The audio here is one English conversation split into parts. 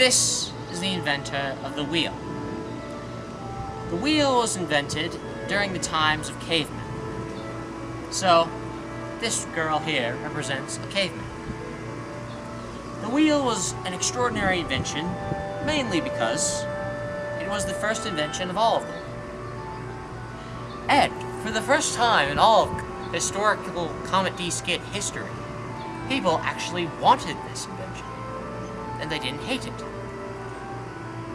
This is the inventor of the wheel. The wheel was invented during the times of cavemen. So, this girl here represents a caveman. The wheel was an extraordinary invention, mainly because it was the first invention of all of them. And, for the first time in all historical Comet D skit history, people actually wanted this invention, and they didn't hate it.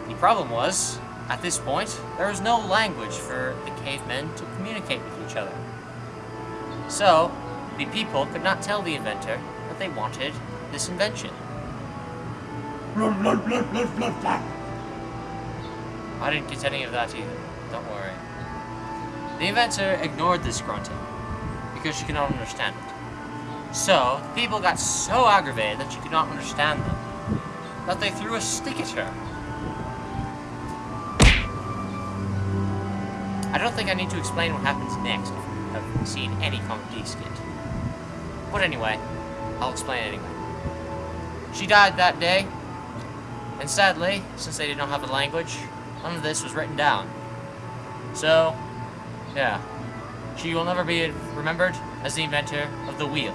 The problem was, at this point, there was no language for the cavemen to communicate with each other. So, the people could not tell the inventor that they wanted this invention. I didn't get any of that either. Don't worry. The inventor ignored this grunting because she could not understand it. So, the people got so aggravated that she could not understand them that they threw a stick at her. I don't think I need to explain what happens next if you have seen any Comet D skit. But anyway, I'll explain anyway. She died that day, and sadly, since they did not have a language, none of this was written down. So, yeah, she will never be remembered as the inventor of the wheel.